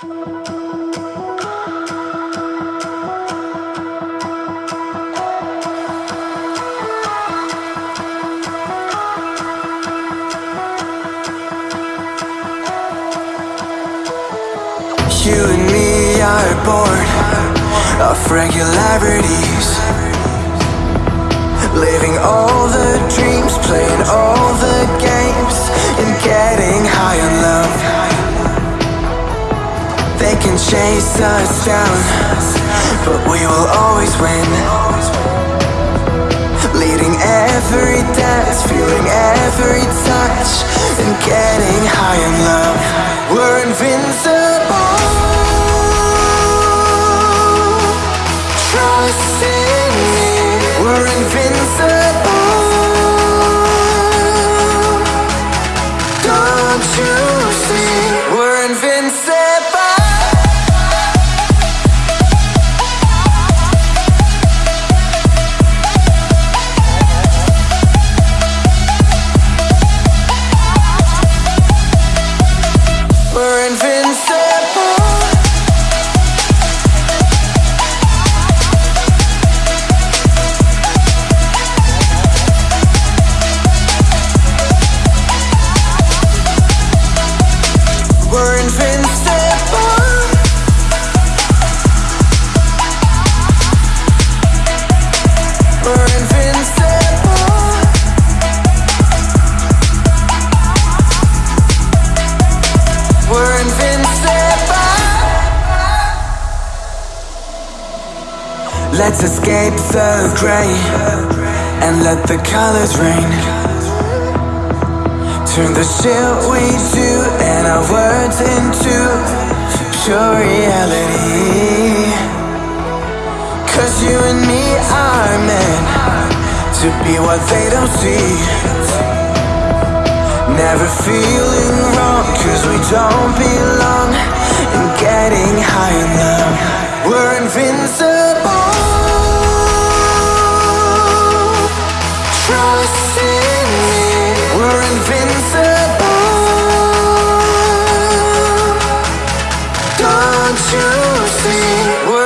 You and me are bored of regularities Living all the They can chase us down. But we will always win. Leading every dance, feeling every touch And getting high on love. We're invincible Let's escape the gray and let the colors rain. Turn the shit we do and our words into pure reality. Cause you and me are meant to be what they don't see. Never feeling wrong want to see.